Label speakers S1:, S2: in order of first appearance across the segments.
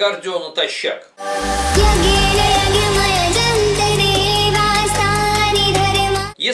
S1: кардио натощак.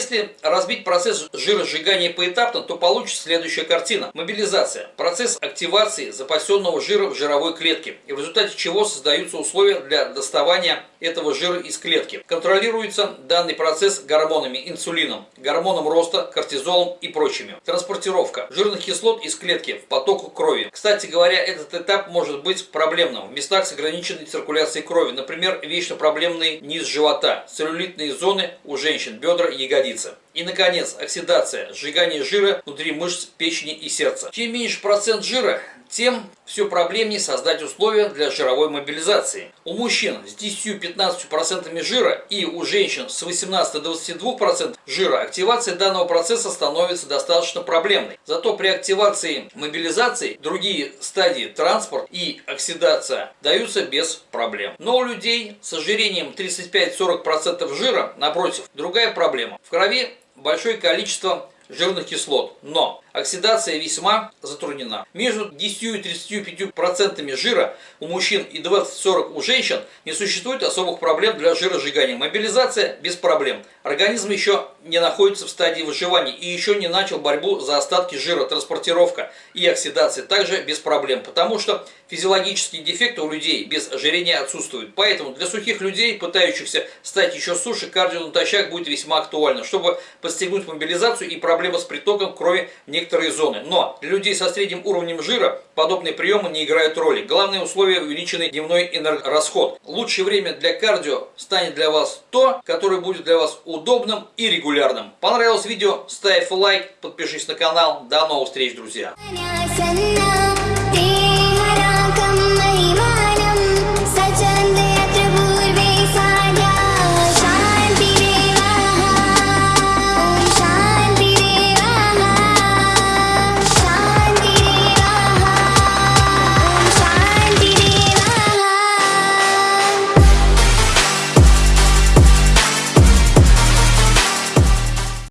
S1: Если разбить процесс жиросжигания поэтапно, то получится следующая картина. Мобилизация. Процесс активации запасенного жира в жировой клетке, и в результате чего создаются условия для доставания этого жира из клетки. Контролируется данный процесс гормонами, инсулином, гормоном роста, кортизолом и прочими. Транспортировка жирных кислот из клетки в поток крови. Кстати говоря, этот этап может быть проблемным в местах с ограниченной циркуляцией крови, например, вечно проблемный низ живота, целлюлитные зоны у женщин, бедра, ягодицы. И, наконец, оксидация, сжигание жира внутри мышц печени и сердца. Чем меньше процент жира, тем все проблемнее создать условия для жировой мобилизации. У мужчин с 10-15% жира и у женщин с 18 до 22% жира активация данного процесса становится достаточно проблемной. Зато при активации мобилизации другие стадии транспорт и оксидация даются без проблем. Но у людей с ожирением 35-40% жира, напротив, другая проблема. В крови большое количество жирных кислот, но оксидация весьма затруднена. Между 10 и 35% жира у мужчин и 20-40 у женщин не существует особых проблем для жиросжигания. Мобилизация без проблем. Организм еще не находится в стадии выживания и еще не начал борьбу за остатки жира, транспортировка и оксидация также без проблем, потому что физиологические дефекты у людей без ожирения отсутствуют. Поэтому для сухих людей, пытающихся стать еще суше, кардио натощак будет весьма актуально, чтобы подстегнуть мобилизацию и проблемы с притоком крови в некоторые зоны. Но для людей со средним уровнем жира подобные приемы не играют роли. Главное условие – увеличенный дневной энергорасход. Лучшее время для кардио станет для вас то, которое будет для вас удобным и регулярным. Понравилось видео? Ставь лайк, подпишись на канал. До новых встреч, друзья!